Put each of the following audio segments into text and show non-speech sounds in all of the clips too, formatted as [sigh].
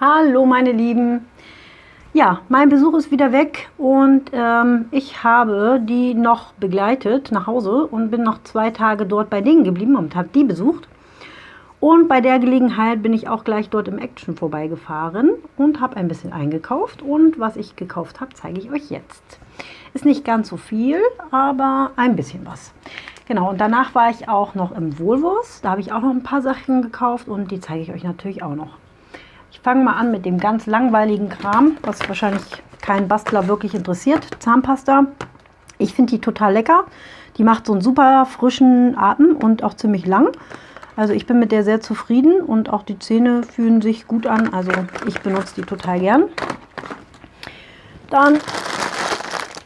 Hallo meine Lieben. Ja, mein Besuch ist wieder weg und ähm, ich habe die noch begleitet nach Hause und bin noch zwei Tage dort bei denen geblieben und habe die besucht. Und bei der Gelegenheit bin ich auch gleich dort im Action vorbeigefahren und habe ein bisschen eingekauft. Und was ich gekauft habe, zeige ich euch jetzt. Ist nicht ganz so viel, aber ein bisschen was. Genau, und danach war ich auch noch im Wohlwurst. Da habe ich auch noch ein paar Sachen gekauft und die zeige ich euch natürlich auch noch. Ich fange mal an mit dem ganz langweiligen Kram, was wahrscheinlich keinen Bastler wirklich interessiert. Zahnpasta. Ich finde die total lecker. Die macht so einen super frischen Atem und auch ziemlich lang. Also ich bin mit der sehr zufrieden und auch die Zähne fühlen sich gut an. Also ich benutze die total gern. Dann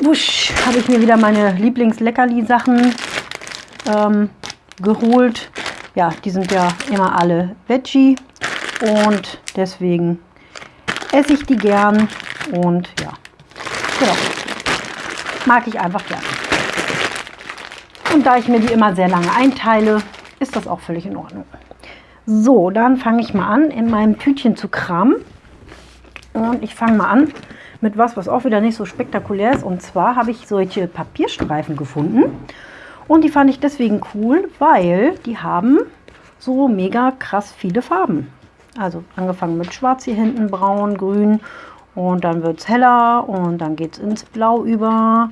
habe ich mir wieder meine Lieblings-Leckerli-Sachen ähm, geholt. Ja, die sind ja immer alle Veggie und deswegen esse ich die gern und ja, genau, mag ich einfach gern. Und da ich mir die immer sehr lange einteile, ist das auch völlig in Ordnung. So, dann fange ich mal an, in meinem Tütchen zu kramen. Und ich fange mal an mit was, was auch wieder nicht so spektakulär ist. Und zwar habe ich solche Papierstreifen gefunden. Und die fand ich deswegen cool, weil die haben so mega krass viele Farben. Also angefangen mit schwarz hier hinten, braun, grün und dann wird es heller und dann geht es ins Blau über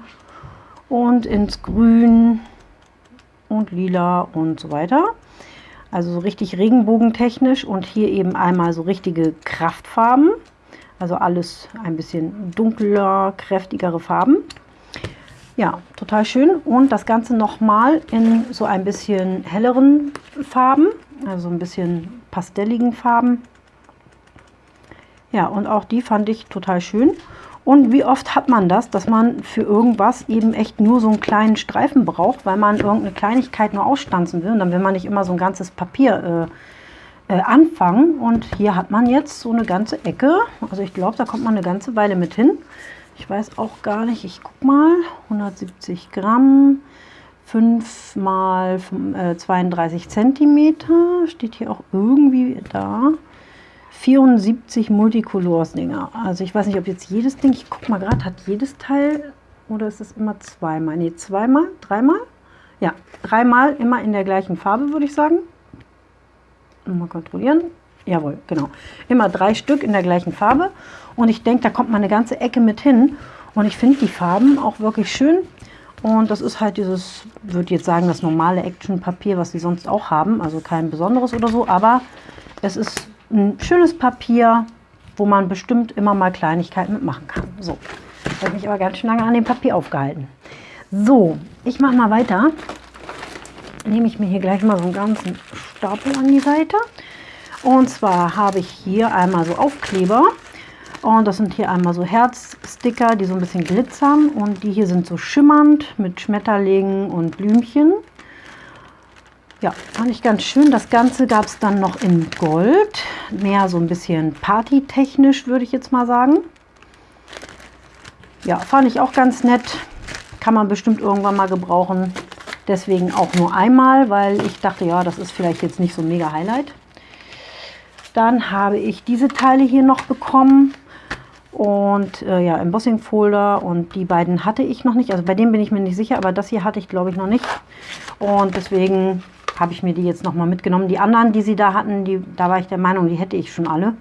und ins Grün und lila und so weiter. Also so richtig regenbogentechnisch und hier eben einmal so richtige Kraftfarben. Also alles ein bisschen dunkler, kräftigere Farben. Ja, total schön. Und das Ganze nochmal in so ein bisschen helleren Farben, also ein bisschen pastelligen Farben. Ja, und auch die fand ich total schön. Und wie oft hat man das, dass man für irgendwas eben echt nur so einen kleinen Streifen braucht, weil man irgendeine Kleinigkeit nur ausstanzen will. Und dann will man nicht immer so ein ganzes Papier äh, äh, anfangen. Und hier hat man jetzt so eine ganze Ecke. Also ich glaube, da kommt man eine ganze Weile mit hin. Ich weiß auch gar nicht, ich guck mal, 170 Gramm, 5 mal 32 Zentimeter, steht hier auch irgendwie da. 74 Multicolors-Dinger. Also ich weiß nicht, ob jetzt jedes Ding, ich guck mal gerade, hat jedes Teil oder ist es immer zweimal? Ne, zweimal, dreimal? Ja, dreimal immer in der gleichen Farbe, würde ich sagen. Mal kontrollieren. Jawohl, genau. Immer drei Stück in der gleichen Farbe. Und ich denke, da kommt mal eine ganze Ecke mit hin. Und ich finde die Farben auch wirklich schön. Und das ist halt dieses, würde jetzt sagen, das normale Action-Papier, was sie sonst auch haben. Also kein besonderes oder so. Aber es ist ein schönes Papier, wo man bestimmt immer mal Kleinigkeiten mitmachen kann. So, ich habe mich aber ganz schön lange an dem Papier aufgehalten. So, ich mache mal weiter. Nehme ich mir hier gleich mal so einen ganzen Stapel an die Seite. Und zwar habe ich hier einmal so Aufkleber. Und das sind hier einmal so Herzsticker, die so ein bisschen glitzern. Und die hier sind so schimmernd mit Schmetterlingen und Blümchen. Ja, fand ich ganz schön. Das Ganze gab es dann noch in Gold. Mehr so ein bisschen partytechnisch, würde ich jetzt mal sagen. Ja, fand ich auch ganz nett. Kann man bestimmt irgendwann mal gebrauchen. Deswegen auch nur einmal, weil ich dachte, ja, das ist vielleicht jetzt nicht so ein mega Highlight. Dann habe ich diese Teile hier noch bekommen und äh, ja, Embossing Folder und die beiden hatte ich noch nicht. Also bei dem bin ich mir nicht sicher, aber das hier hatte ich glaube ich noch nicht. Und deswegen habe ich mir die jetzt noch mal mitgenommen. Die anderen, die sie da hatten, die, da war ich der Meinung, die hätte ich schon alle.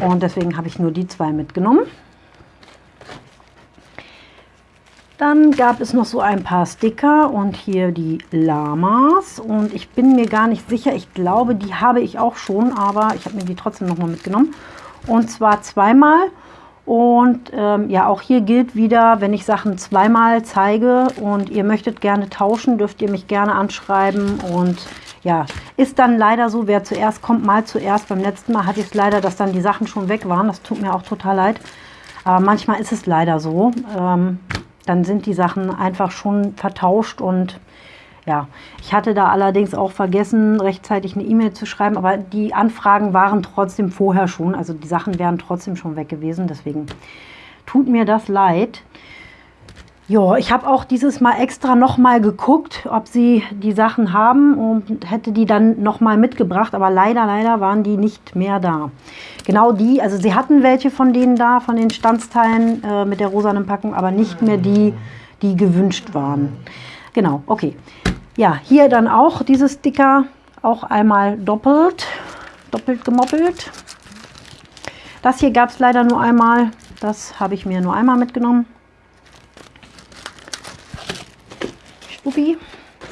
Und deswegen habe ich nur die zwei mitgenommen. Dann gab es noch so ein paar Sticker und hier die Lamas. Und ich bin mir gar nicht sicher, ich glaube, die habe ich auch schon, aber ich habe mir die trotzdem noch mal mitgenommen. Und zwar zweimal. Und ähm, ja, auch hier gilt wieder, wenn ich Sachen zweimal zeige und ihr möchtet gerne tauschen, dürft ihr mich gerne anschreiben. Und ja, ist dann leider so, wer zuerst kommt, mal zuerst. Beim letzten Mal hatte ich es leider, dass dann die Sachen schon weg waren. Das tut mir auch total leid. Aber manchmal ist es leider so. Ähm, dann sind die Sachen einfach schon vertauscht und ja, ich hatte da allerdings auch vergessen, rechtzeitig eine E-Mail zu schreiben, aber die Anfragen waren trotzdem vorher schon, also die Sachen wären trotzdem schon weg gewesen, deswegen tut mir das leid. Ja, ich habe auch dieses Mal extra nochmal geguckt, ob sie die Sachen haben und hätte die dann nochmal mitgebracht, aber leider, leider waren die nicht mehr da. Genau die, also sie hatten welche von denen da, von den Standsteilen äh, mit der rosanen Packung, aber nicht mehr die, die gewünscht waren. Genau, okay. Ja, hier dann auch dieses Sticker, auch einmal doppelt, doppelt gemoppelt. Das hier gab es leider nur einmal, das habe ich mir nur einmal mitgenommen. Stuppi.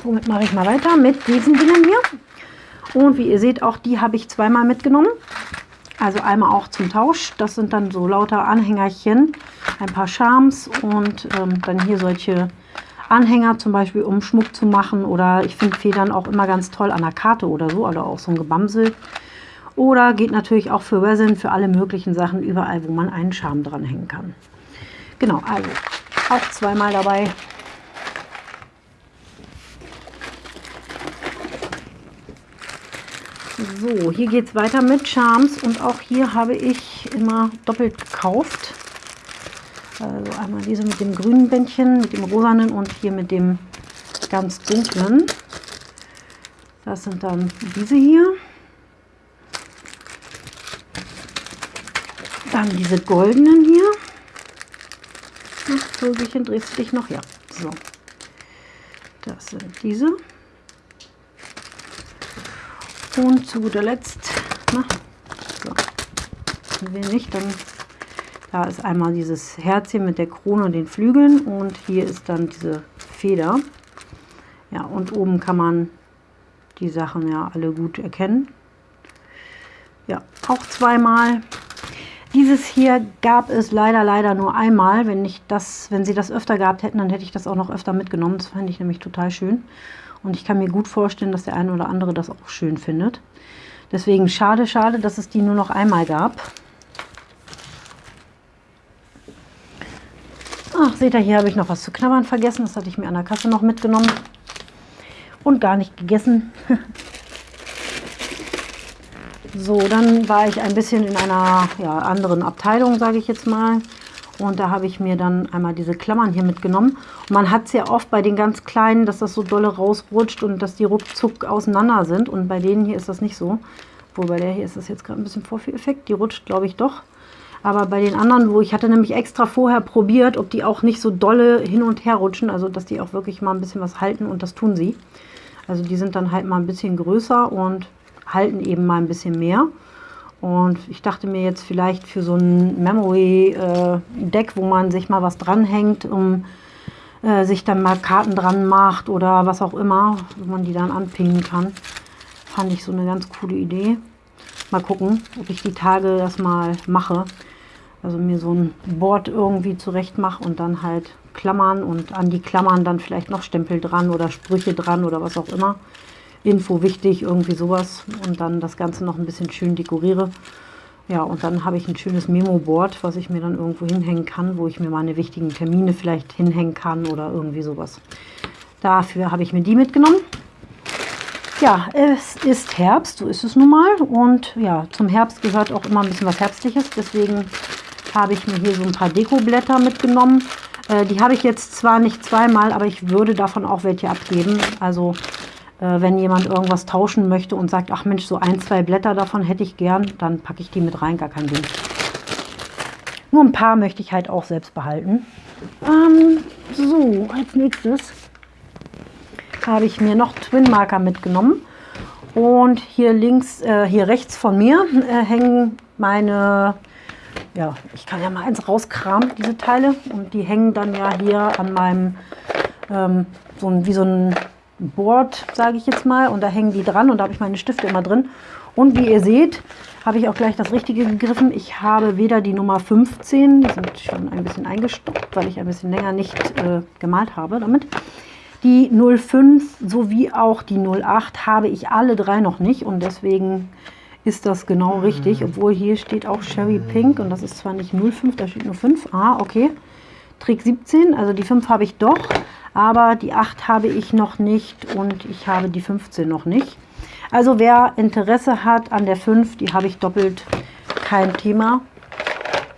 Womit mache ich mal weiter? Mit diesen Dingen hier. Und wie ihr seht, auch die habe ich zweimal mitgenommen. Also einmal auch zum Tausch. Das sind dann so lauter Anhängerchen, ein paar Charms und ähm, dann hier solche Anhänger zum Beispiel, um Schmuck zu machen. Oder ich finde Federn auch immer ganz toll an der Karte oder so. Oder auch so ein Gebamsel. Oder geht natürlich auch für Resin, für alle möglichen Sachen, überall, wo man einen Charme dranhängen kann. Genau, also auch zweimal dabei. So, hier geht es weiter mit Charms und auch hier habe ich immer doppelt gekauft. Also einmal diese mit dem grünen Bändchen, mit dem rosanen und hier mit dem ganz dunklen. Das sind dann diese hier. Dann diese goldenen hier. Ach, Vögelchen, drehst du dich noch? Ja, so. Das sind diese. Und zu guter Letzt, na, so, wir nicht, dann da ist einmal dieses Herzchen mit der Krone und den Flügeln und hier ist dann diese Feder. Ja, und oben kann man die Sachen ja alle gut erkennen. Ja, auch zweimal. Dieses hier gab es leider, leider nur einmal. Wenn, ich das, wenn sie das öfter gehabt hätten, dann hätte ich das auch noch öfter mitgenommen. Das fand ich nämlich total schön. Und ich kann mir gut vorstellen, dass der eine oder andere das auch schön findet. Deswegen schade, schade, dass es die nur noch einmal gab. Ach, seht ihr, hier habe ich noch was zu knabbern vergessen. Das hatte ich mir an der Kasse noch mitgenommen. Und gar nicht gegessen. [laughs] so, dann war ich ein bisschen in einer ja, anderen Abteilung, sage ich jetzt mal. Und da habe ich mir dann einmal diese Klammern hier mitgenommen. Und man hat es ja oft bei den ganz kleinen, dass das so dolle rausrutscht und dass die ruckzuck auseinander sind. Und bei denen hier ist das nicht so. Obwohl bei der hier ist das jetzt gerade ein bisschen Vorführeffekt. Die rutscht, glaube ich, doch. Aber bei den anderen, wo ich hatte nämlich extra vorher probiert, ob die auch nicht so dolle hin und her rutschen. Also, dass die auch wirklich mal ein bisschen was halten und das tun sie. Also, die sind dann halt mal ein bisschen größer und halten eben mal ein bisschen mehr. Und ich dachte mir jetzt vielleicht für so ein Memory-Deck, äh, wo man sich mal was dranhängt, um äh, sich dann mal Karten dran macht oder was auch immer, wo man die dann anpingen kann, fand ich so eine ganz coole Idee. Mal gucken, ob ich die Tage das mal mache. Also mir so ein Board irgendwie zurecht mache und dann halt Klammern und an die Klammern dann vielleicht noch Stempel dran oder Sprüche dran oder was auch immer. Info wichtig, irgendwie sowas. Und dann das Ganze noch ein bisschen schön dekoriere. Ja, und dann habe ich ein schönes Memo-Board, was ich mir dann irgendwo hinhängen kann, wo ich mir meine wichtigen Termine vielleicht hinhängen kann oder irgendwie sowas. Dafür habe ich mir die mitgenommen. Ja, es ist Herbst, so ist es nun mal. Und ja, zum Herbst gehört auch immer ein bisschen was Herbstliches. Deswegen habe ich mir hier so ein paar Dekoblätter mitgenommen. Äh, die habe ich jetzt zwar nicht zweimal, aber ich würde davon auch welche abgeben. Also wenn jemand irgendwas tauschen möchte und sagt, ach Mensch, so ein, zwei Blätter davon hätte ich gern, dann packe ich die mit rein, gar kein Ding. Nur ein paar möchte ich halt auch selbst behalten. Ähm, so, als nächstes habe ich mir noch Twin Marker mitgenommen. Und hier links, äh, hier rechts von mir äh, hängen meine, ja, ich kann ja mal eins rauskramen, diese Teile. Und die hängen dann ja hier an meinem, ähm, so ein, wie so ein Board, sage ich jetzt mal. Und da hängen die dran und da habe ich meine Stifte immer drin. Und wie ihr seht, habe ich auch gleich das Richtige gegriffen. Ich habe weder die Nummer 15, die sind schon ein bisschen eingestoppt, weil ich ein bisschen länger nicht äh, gemalt habe damit. Die 05 sowie auch die 08 habe ich alle drei noch nicht und deswegen ist das genau richtig. Obwohl hier steht auch Sherry Pink und das ist zwar nicht 05, da steht nur 5. Ah, okay. Trick 17, also die 5 habe ich doch, aber die 8 habe ich noch nicht und ich habe die 15 noch nicht. Also wer Interesse hat an der 5, die habe ich doppelt, kein Thema.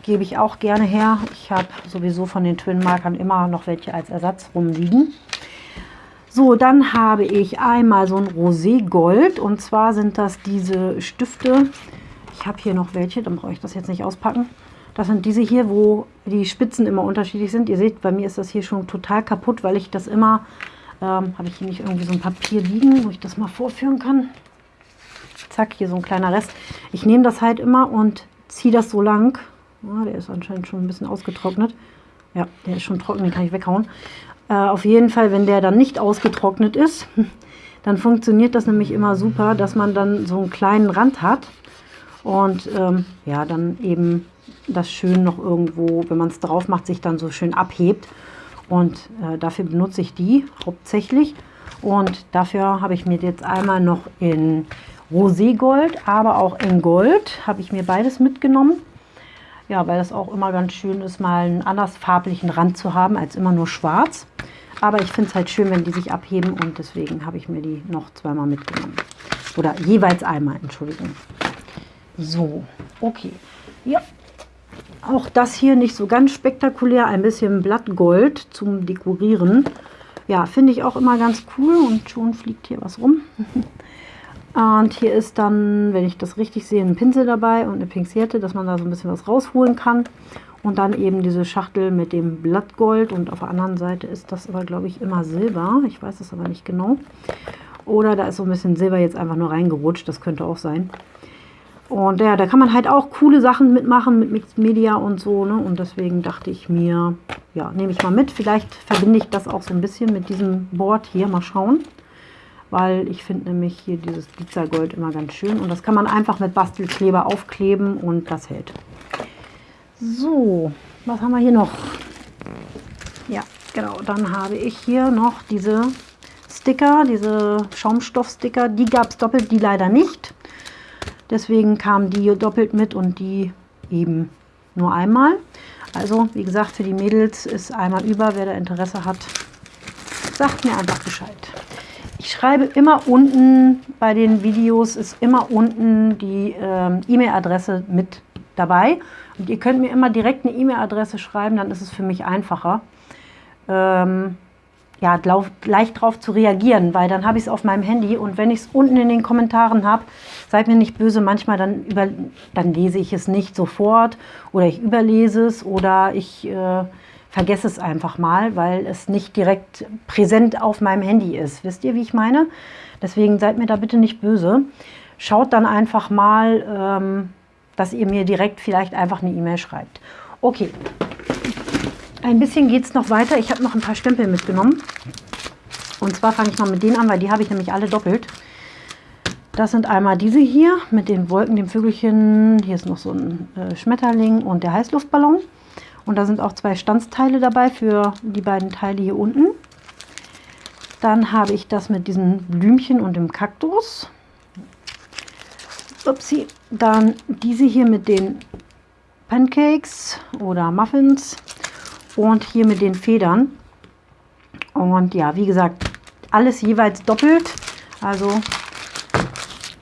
gebe ich auch gerne her. Ich habe sowieso von den Twin-Markern immer noch welche als Ersatz rumliegen. So, dann habe ich einmal so ein Rosé Gold und zwar sind das diese Stifte. Ich habe hier noch welche, dann brauche ich das jetzt nicht auspacken. Das sind diese hier, wo die Spitzen immer unterschiedlich sind. Ihr seht, bei mir ist das hier schon total kaputt, weil ich das immer, ähm, habe ich hier nicht irgendwie so ein Papier liegen, wo ich das mal vorführen kann. Zack, hier so ein kleiner Rest. Ich nehme das halt immer und ziehe das so lang. Ja, der ist anscheinend schon ein bisschen ausgetrocknet. Ja, der ist schon trocken, den kann ich weghauen. Äh, auf jeden Fall, wenn der dann nicht ausgetrocknet ist, [laughs] dann funktioniert das nämlich immer super, dass man dann so einen kleinen Rand hat und ähm, ja, dann eben das schön noch irgendwo, wenn man es drauf macht, sich dann so schön abhebt. Und äh, dafür benutze ich die hauptsächlich. Und dafür habe ich mir jetzt einmal noch in Roségold, aber auch in Gold, habe ich mir beides mitgenommen. Ja, weil das auch immer ganz schön ist, mal einen anders farblichen Rand zu haben, als immer nur schwarz. Aber ich finde es halt schön, wenn die sich abheben und deswegen habe ich mir die noch zweimal mitgenommen. Oder jeweils einmal, Entschuldigung. So, okay. Ja, auch das hier nicht so ganz spektakulär, ein bisschen Blattgold zum Dekorieren. Ja, finde ich auch immer ganz cool und schon fliegt hier was rum. [laughs] Und hier ist dann, wenn ich das richtig sehe, ein Pinsel dabei und eine Pinzette, dass man da so ein bisschen was rausholen kann. Und dann eben diese Schachtel mit dem Blattgold und auf der anderen Seite ist das aber, glaube ich, immer Silber. Ich weiß es aber nicht genau. Oder da ist so ein bisschen Silber jetzt einfach nur reingerutscht, das könnte auch sein. Und ja, da kann man halt auch coole Sachen mitmachen mit Mixed Media und so. Ne? Und deswegen dachte ich mir, ja, nehme ich mal mit. Vielleicht verbinde ich das auch so ein bisschen mit diesem Board hier. Mal schauen weil ich finde nämlich hier dieses Glitzergold immer ganz schön. Und das kann man einfach mit Bastelkleber aufkleben und das hält. So, was haben wir hier noch? Ja, genau, dann habe ich hier noch diese Sticker, diese Schaumstoffsticker. Die gab es doppelt, die leider nicht. Deswegen kamen die doppelt mit und die eben nur einmal. Also, wie gesagt, für die Mädels ist einmal über. Wer da Interesse hat, sagt mir einfach Bescheid. Ich schreibe immer unten bei den Videos, ist immer unten die ähm, E-Mail-Adresse mit dabei. Und ihr könnt mir immer direkt eine E-Mail-Adresse schreiben, dann ist es für mich einfacher, ähm, ja, leicht drauf zu reagieren, weil dann habe ich es auf meinem Handy und wenn ich es unten in den Kommentaren habe, seid mir nicht böse, manchmal dann, über, dann lese ich es nicht sofort oder ich überlese es oder ich... Äh, vergesse es einfach mal, weil es nicht direkt präsent auf meinem Handy ist. Wisst ihr, wie ich meine? Deswegen seid mir da bitte nicht böse. Schaut dann einfach mal, ähm, dass ihr mir direkt vielleicht einfach eine E-Mail schreibt. Okay, ein bisschen geht es noch weiter. Ich habe noch ein paar Stempel mitgenommen. Und zwar fange ich mal mit denen an, weil die habe ich nämlich alle doppelt. Das sind einmal diese hier mit den Wolken, dem Vögelchen. Hier ist noch so ein äh, Schmetterling und der Heißluftballon. Und da sind auch zwei Stanzteile dabei für die beiden Teile hier unten. Dann habe ich das mit diesen Blümchen und dem Kaktus. Upsi. Dann diese hier mit den Pancakes oder Muffins und hier mit den Federn. Und ja, wie gesagt, alles jeweils doppelt. Also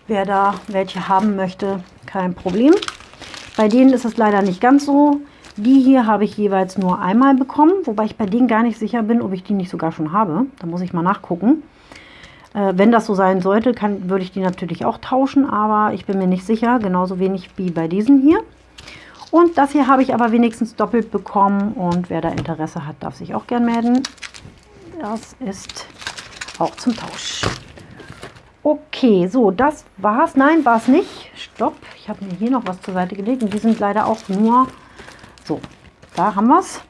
wer da welche haben möchte, kein Problem. Bei denen ist es leider nicht ganz so. Die hier habe ich jeweils nur einmal bekommen, wobei ich bei denen gar nicht sicher bin, ob ich die nicht sogar schon habe. Da muss ich mal nachgucken. Äh, wenn das so sein sollte, kann, würde ich die natürlich auch tauschen, aber ich bin mir nicht sicher, genauso wenig wie bei diesen hier. Und das hier habe ich aber wenigstens doppelt bekommen und wer da Interesse hat, darf sich auch gern melden. Das ist auch zum Tausch. Okay, so, das war's. Nein, war es nicht. Stopp, ich habe mir hier noch was zur Seite gelegt und die sind leider auch nur so, da haben wir es.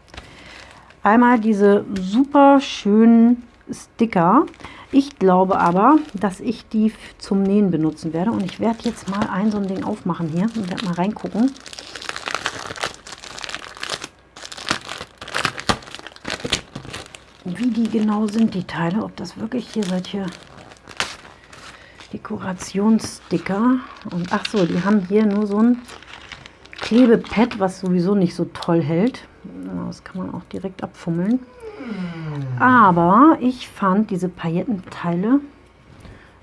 Einmal diese super schönen Sticker. Ich glaube aber, dass ich die zum Nähen benutzen werde. Und ich werde jetzt mal ein so ein Ding aufmachen hier und werde mal reingucken. Wie die genau sind, die Teile. Ob das wirklich hier solche Dekorationssticker. Und ach so, die haben hier nur so ein Klebepad, was sowieso nicht so toll hält. Das kann man auch direkt abfummeln. Aber ich fand diese Paillettenteile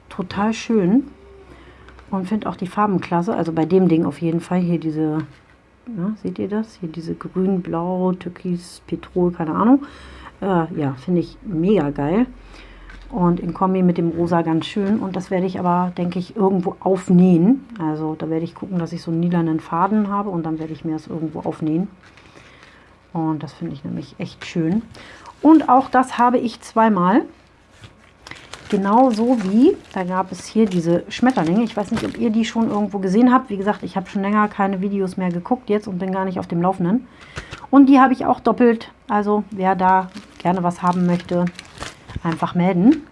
total schön und finde auch die Farben klasse. Also bei dem Ding auf jeden Fall hier diese Ja, seht ihr das? Hier diese grün, blau, türkis, Petrol, keine Ahnung. Äh, ja, finde ich mega geil. Und in Kombi mit dem Rosa ganz schön. Und das werde ich aber, denke ich, irgendwo aufnähen. Also da werde ich gucken, dass ich so einen lilanen Faden habe und dann werde ich mir das irgendwo aufnähen. Und das finde ich nämlich echt schön. Und auch das habe ich zweimal. Genauso wie, da gab es hier diese Schmetterlinge. Ich weiß nicht, ob ihr die schon irgendwo gesehen habt. Wie gesagt, ich habe schon länger keine Videos mehr geguckt jetzt und bin gar nicht auf dem Laufenden. Und die habe ich auch doppelt. Also wer da gerne was haben möchte, einfach melden.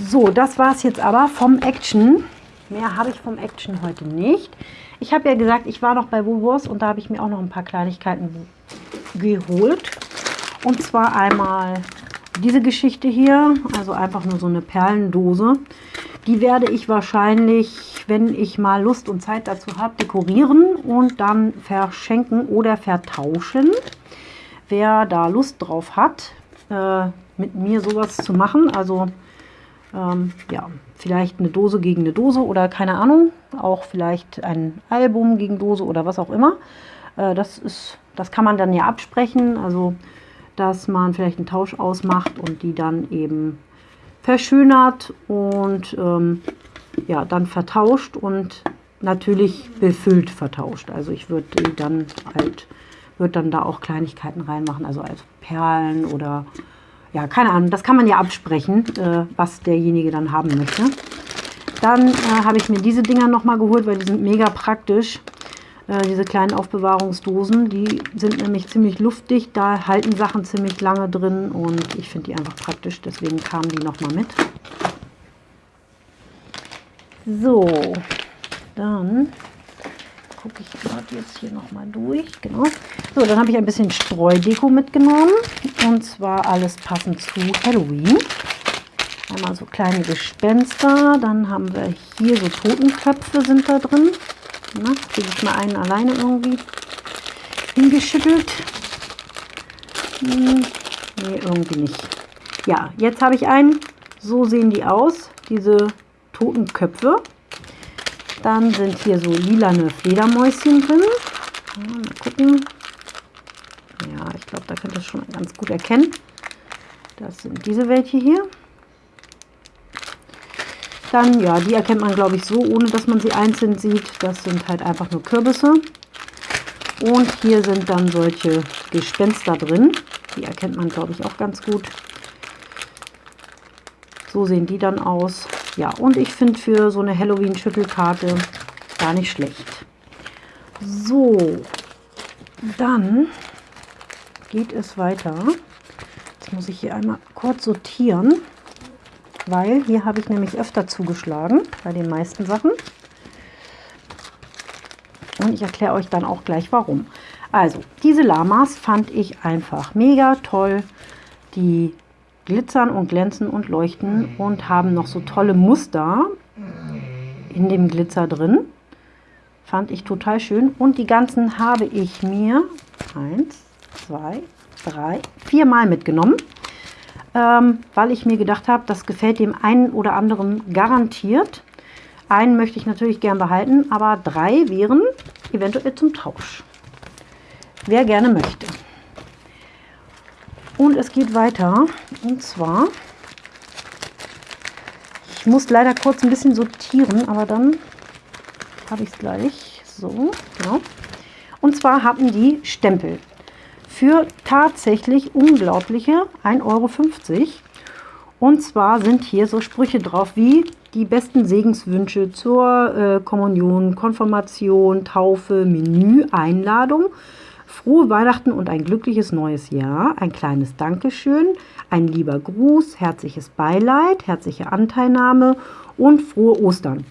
So, das war es jetzt aber vom Action. Mehr habe ich vom Action heute nicht. Ich habe ja gesagt, ich war noch bei Woolworths und da habe ich mir auch noch ein paar Kleinigkeiten geholt. Und zwar einmal diese Geschichte hier, also einfach nur so eine Perlendose. Die werde ich wahrscheinlich, wenn ich mal Lust und Zeit dazu habe, dekorieren und dann verschenken oder vertauschen. Wer da Lust drauf hat, äh, mit mir sowas zu machen, also ähm, ja, vielleicht eine Dose gegen eine Dose oder keine Ahnung, auch vielleicht ein Album gegen Dose oder was auch immer. Äh, das, ist, das kann man dann ja absprechen, also dass man vielleicht einen Tausch ausmacht und die dann eben verschönert und ähm, ja, dann vertauscht und natürlich befüllt vertauscht. Also ich würde dann halt, würde dann da auch Kleinigkeiten reinmachen, also als Perlen oder ja, keine Ahnung, das kann man ja absprechen, äh, was derjenige dann haben möchte. Dann äh, habe ich mir diese Dinger nochmal geholt, weil die sind mega praktisch. Äh, diese kleinen Aufbewahrungsdosen, die sind nämlich ziemlich luftdicht, da halten Sachen ziemlich lange drin und ich finde die einfach praktisch, deswegen kamen die nochmal mit. So, dann gucke ich gerade jetzt hier nochmal durch. Genau. So, dann habe ich ein bisschen Streudeko mitgenommen. Und zwar alles passend zu Halloween. Einmal so kleine Gespenster. Dann haben wir hier so Totenköpfe sind da drin. Kriege ich mal einen alleine irgendwie hingeschüttelt. Hm, nee, irgendwie nicht. Ja, jetzt habe ich einen. So sehen die aus, diese Totenköpfe. Dann sind hier so lilane Fledermäuschen drin. Ja, mal gucken. Ja, ich glaube, da könnt ihr schon ganz gut erkennen. Das sind diese welche hier. Dann, ja, die erkennt man, glaube ich, so, ohne dass man sie einzeln sieht. Das sind halt einfach nur Kürbisse. Und hier sind dann solche Gespenster drin. Die erkennt man, glaube ich, auch ganz gut. So sehen die dann aus. Ja, und ich finde für so eine Halloween-Schüttelkarte gar nicht schlecht. So, dann geht es weiter. Jetzt muss ich hier einmal kurz sortieren, weil hier habe ich nämlich öfter zugeschlagen bei den meisten Sachen. Und ich erkläre euch dann auch gleich warum. Also, diese Lamas fand ich einfach mega toll. Die glitzern und glänzen und leuchten und haben noch so tolle Muster in dem Glitzer drin. Fand ich total schön. Und die ganzen habe ich mir eins, zwei, drei, vier Mal mitgenommen, ähm, weil ich mir gedacht habe, das gefällt dem einen oder anderen garantiert. Einen möchte ich natürlich gern behalten, aber drei wären eventuell zum Tausch. Wer gerne möchte. Und es geht weiter. Und zwar, ich muss leider kurz ein bisschen sortieren, aber dann habe ich es gleich. So, genau. Und zwar haben die Stempel für tatsächlich unglaubliche 1,50 Euro. Und zwar sind hier so Sprüche drauf wie die besten Segenswünsche zur äh, Kommunion, Konfirmation, Taufe, Menü, Einladung Frohe Weihnachten und ein glückliches neues Jahr. Ein kleines Dankeschön, ein lieber Gruß, herzliches Beileid, herzliche Anteilnahme und frohe Ostern.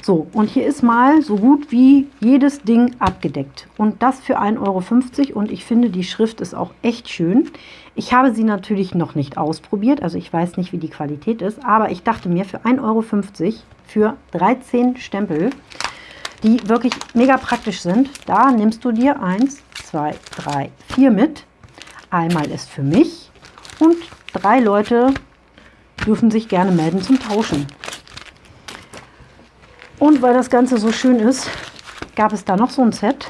So, und hier ist mal so gut wie jedes Ding abgedeckt. Und das für 1,50 Euro. Und ich finde, die Schrift ist auch echt schön. Ich habe sie natürlich noch nicht ausprobiert, also ich weiß nicht, wie die Qualität ist. Aber ich dachte mir, für 1,50 Euro für 13 Stempel, die wirklich mega praktisch sind, da nimmst du dir eins, zwei, drei, vier mit. Einmal ist für mich und drei Leute dürfen sich gerne melden zum Tauschen. Und weil das Ganze so schön ist, gab es da noch so ein Set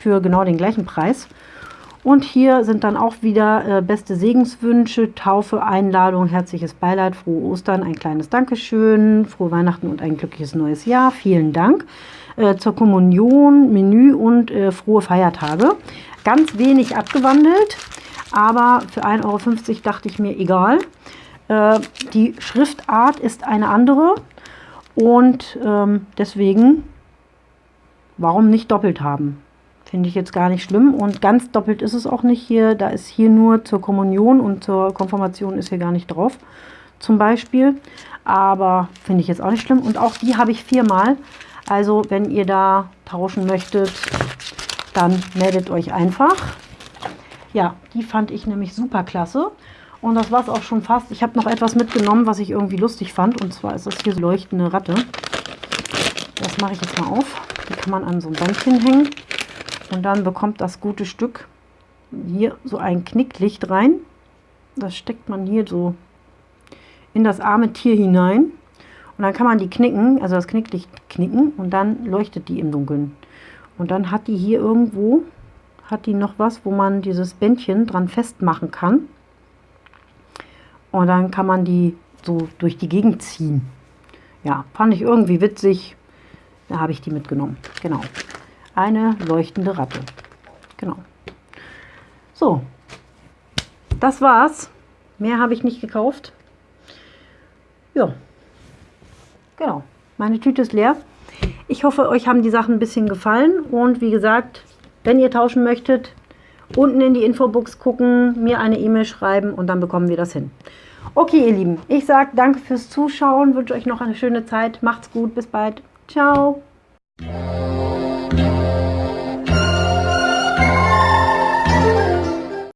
für genau den gleichen Preis. Und hier sind dann auch wieder äh, beste Segenswünsche, Taufe, Einladung, herzliches Beileid, frohe Ostern, ein kleines Dankeschön, frohe Weihnachten und ein glückliches neues Jahr. Vielen Dank. Äh, zur Kommunion, Menü und äh, frohe Feiertage. Ganz wenig abgewandelt, aber für 1,50 Euro dachte ich mir, egal. Äh, die Schriftart ist eine andere und ähm, deswegen, warum nicht doppelt haben? Finde ich jetzt gar nicht schlimm. Und ganz doppelt ist es auch nicht hier. Da ist hier nur zur Kommunion und zur Konfirmation ist hier gar nicht drauf. Zum Beispiel. Aber finde ich jetzt auch nicht schlimm. Und auch die habe ich viermal. Also wenn ihr da tauschen möchtet, dann meldet euch einfach. Ja, die fand ich nämlich super klasse. Und das war es auch schon fast. Ich habe noch etwas mitgenommen, was ich irgendwie lustig fand. Und zwar ist das hier so leuchtende Ratte. Das mache ich jetzt mal auf. Die kann man an so ein Bändchen hängen. Und dann bekommt das gute Stück hier so ein Knicklicht rein. Das steckt man hier so in das arme Tier hinein. Und dann kann man die knicken, also das Knicklicht knicken und dann leuchtet die im Dunkeln. Und dann hat die hier irgendwo, hat die noch was, wo man dieses Bändchen dran festmachen kann. Und dann kann man die so durch die Gegend ziehen. Ja, fand ich irgendwie witzig. Da habe ich die mitgenommen. Genau eine leuchtende Ratte. Genau. So, das war's. Mehr habe ich nicht gekauft. Ja, genau. Meine Tüte ist leer. Ich hoffe, euch haben die Sachen ein bisschen gefallen. Und wie gesagt, wenn ihr tauschen möchtet, unten in die Infobox gucken, mir eine E-Mail schreiben und dann bekommen wir das hin. Okay, ihr Lieben, ich sage danke fürs Zuschauen, wünsche euch noch eine schöne Zeit. Macht's gut, bis bald. Ciao.